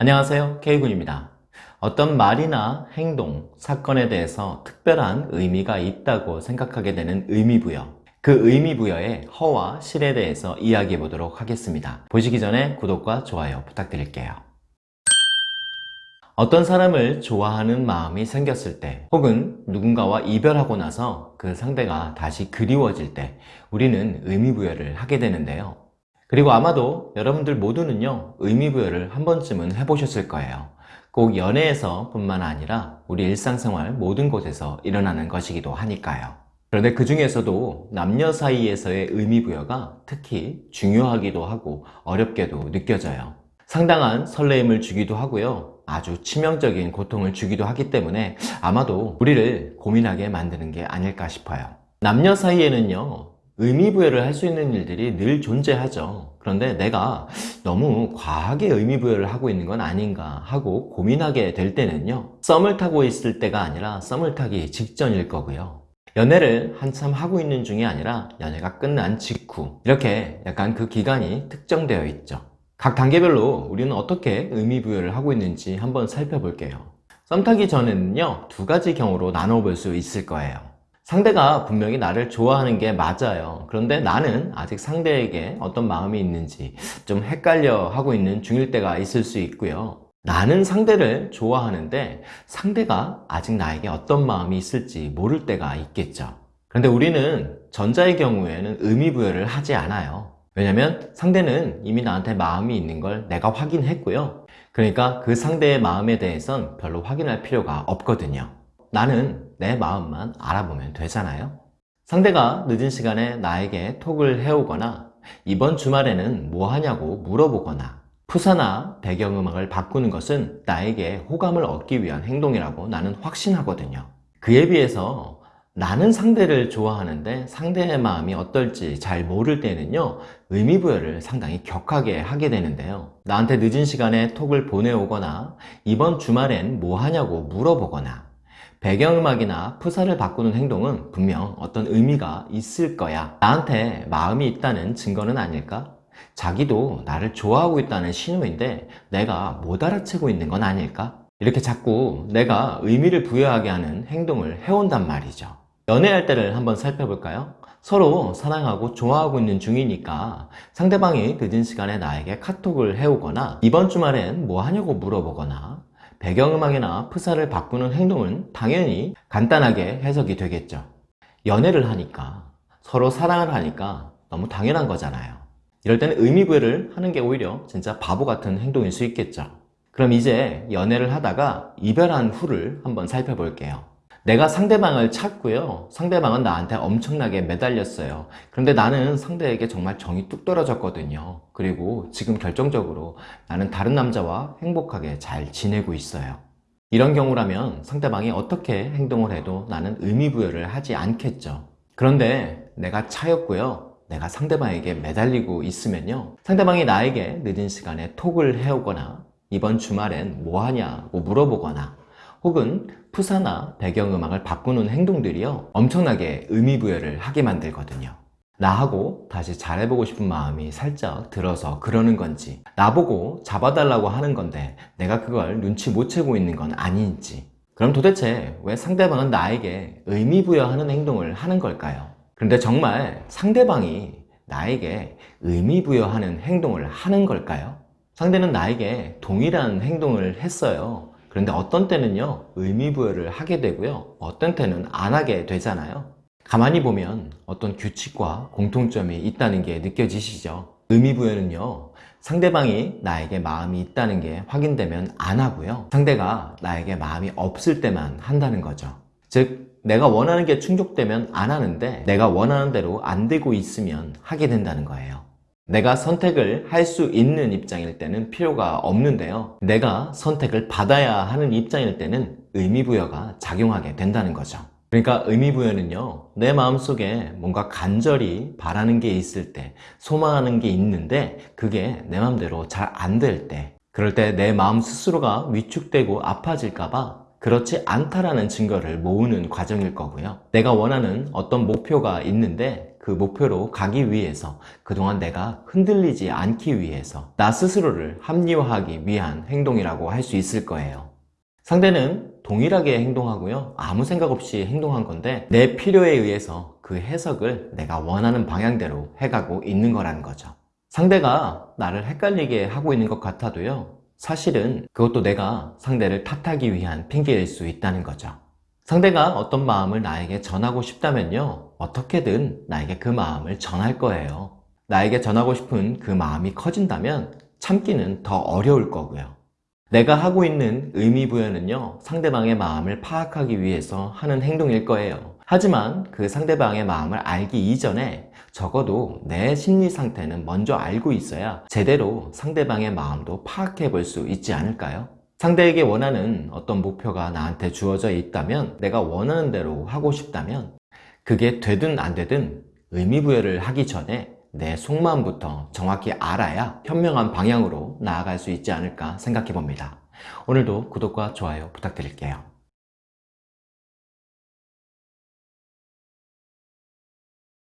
안녕하세요. K군입니다. 어떤 말이나 행동, 사건에 대해서 특별한 의미가 있다고 생각하게 되는 의미부여. 그 의미부여의 허와 실에 대해서 이야기해 보도록 하겠습니다. 보시기 전에 구독과 좋아요 부탁드릴게요. 어떤 사람을 좋아하는 마음이 생겼을 때 혹은 누군가와 이별하고 나서 그 상대가 다시 그리워질 때 우리는 의미부여를 하게 되는데요 그리고 아마도 여러분들 모두는요 의미부여를 한 번쯤은 해보셨을 거예요. 꼭 연애에서 뿐만 아니라 우리 일상생활 모든 곳에서 일어나는 것이기도 하니까요. 그런데 그 중에서도 남녀 사이에서의 의미부여가 특히 중요하기도 하고 어렵게도 느껴져요. 상당한 설레임을 주기도 하고요. 아주 치명적인 고통을 주기도 하기 때문에 아마도 우리를 고민하게 만드는 게 아닐까 싶어요. 남녀 사이에는요 의미부여를 할 수 있는 일들이 늘 존재하죠. 그런데 내가 너무 과하게 의미부여를 하고 있는 건 아닌가 하고 고민하게 될 때는요 썸을 타고 있을 때가 아니라 썸을 타기 직전일 거고요. 연애를 한참 하고 있는 중이 아니라 연애가 끝난 직후 이렇게 약간 그 기간이 특정되어 있죠. 각 단계별로 우리는 어떻게 의미부여를 하고 있는지 한번 살펴볼게요. 썸 타기 전에는요 두 가지 경우로 나눠볼 수 있을 거예요 상대가 분명히 나를 좋아하는 게 맞아요. 그런데 나는 아직 상대에게 어떤 마음이 있는지 좀 헷갈려 하고 있는 중일 때가 있을 수 있고요. 나는 상대를 좋아하는데 상대가 아직 나에게 어떤 마음이 있을지 모를 때가 있겠죠. 그런데 우리는 전자의 경우에는 의미부여를 하지 않아요. 왜냐면 상대는 이미 나한테 마음이 있는 걸 내가 확인했고요. 그러니까 그 상대의 마음에 대해선 별로 확인할 필요가 없거든요. 나는 내 마음만 알아보면 되잖아요. 상대가 늦은 시간에 나에게 톡을 해오거나 이번 주말에는 뭐 하냐고 물어보거나 푸사나 배경음악을 바꾸는 것은 나에게 호감을 얻기 위한 행동이라고 나는 확신하거든요. 그에 비해서 나는 상대를 좋아하는데 상대의 마음이 어떨지 잘 모를 때는요 의미부여를 상당히 격하게 하게 되는데요. 나한테 늦은 시간에 톡을 보내오거나 이번 주말엔 뭐 하냐고 물어보거나 배경음악이나 푸사를 바꾸는 행동은 분명 어떤 의미가 있을 거야 나한테 마음이 있다는 증거는 아닐까? 자기도 나를 좋아하고 있다는 신호인데 내가 못 알아채고 있는 건 아닐까? 이렇게 자꾸 내가 의미를 부여하게 하는 행동을 해온단 말이죠 연애할 때를 한번 살펴볼까요? 서로 사랑하고 좋아하고 있는 중이니까 상대방이 늦은 시간에 나에게 카톡을 해오거나 이번 주말엔 뭐 하냐고 물어보거나 배경음악이나 프사를 바꾸는 행동은 당연히 간단하게 해석이 되겠죠. 연애를 하니까 서로 사랑을 하니까 너무 당연한 거잖아요. 이럴 때는 의미부여를 하는 게 오히려 진짜 바보 같은 행동일 수 있겠죠. 그럼 이제 연애를 하다가 이별한 후를 한번 살펴볼게요 내가 상대방을 찾고요. 상대방은 나한테 엄청나게 매달렸어요. 그런데 나는 상대에게 정말 정이 뚝 떨어졌거든요. 그리고 지금 결정적으로 나는 다른 남자와 행복하게 잘 지내고 있어요. 이런 경우라면 상대방이 어떻게 행동을 해도 나는 의미부여를 하지 않겠죠. 그런데 내가 차였고요. 내가 상대방에게 매달리고 있으면요. 상대방이 나에게 늦은 시간에 톡을 해오거나 이번 주말엔 뭐하냐고 물어보거나 혹은 푸사나 배경음악을 바꾸는 행동들이요 엄청나게 의미부여를 하게 만들거든요 나하고 다시 잘해보고 싶은 마음이 살짝 들어서 그러는 건지 나보고 잡아달라고 하는 건데 내가 그걸 눈치 못 채고 있는 건 아닌지 그럼 도대체 왜 상대방은 나에게 의미부여하는 행동을 하는 걸까요? 그런데 정말 상대방이 나에게 의미부여하는 행동을 하는 걸까요? 상대는 나에게 동일한 행동을 했어요 그런데 어떤 때는요 의미부여를 하게 되고요 어떤 때는 안 하게 되잖아요. 가만히 보면 어떤 규칙과 공통점이 있다는 게 느껴지시죠? 의미부여는요 상대방이 나에게 마음이 있다는 게 확인되면 안 하고요. 상대가 나에게 마음이 없을 때만 한다는 거죠. 즉 내가 원하는 게 충족되면 안 하는데 내가 원하는 대로 안 되고 있으면 하게 된다는 거예요 내가 선택을 할 수 있는 입장일 때는 필요가 없는데요 내가 선택을 받아야 하는 입장일 때는 의미부여가 작용하게 된다는 거죠 그러니까 의미부여는요 내 마음속에 뭔가 간절히 바라는 게 있을 때 소망하는 게 있는데 그게 내 마음대로 잘 안 될 때 그럴 때 내 마음 스스로가 위축되고 아파질까 봐 그렇지 않다라는 증거를 모으는 과정일 거고요. 내가 원하는 어떤 목표가 있는데 그 목표로 가기 위해서 그동안 내가 흔들리지 않기 위해서 나 스스로를 합리화하기 위한 행동이라고 할 수 있을 거예요. 상대는 동일하게 행동하고요. 아무 생각 없이 행동한 건데 내 필요에 의해서 그 해석을 내가 원하는 방향대로 해가고 있는 거라는 거죠. 상대가 나를 헷갈리게 하고 있는 것 같아도요. 사실은 그것도 내가 상대를 탓하기 위한 핑계일 수 있다는 거죠. 상대가 어떤 마음을 나에게 전하고 싶다면요. 어떻게든 나에게 그 마음을 전할 거예요. 나에게 전하고 싶은 그 마음이 커진다면 참기는 더 어려울 거고요. 내가 하고 있는 의미부여는요, 상대방의 마음을 파악하기 위해서 하는 행동일 거예요. 하지만 그 상대방의 마음을 알기 이전에 적어도 내 심리 상태는 먼저 알고 있어야 제대로 상대방의 마음도 파악해 볼 수 있지 않을까요? 상대에게 원하는 어떤 목표가 나한테 주어져 있다면 내가 원하는 대로 하고 싶다면 그게 되든 안 되든 의미부여를 하기 전에 내 속마음부터 정확히 알아야 현명한 방향으로 나아갈 수 있지 않을까 생각해 봅니다. 오늘도 구독과 좋아요 부탁드릴게요.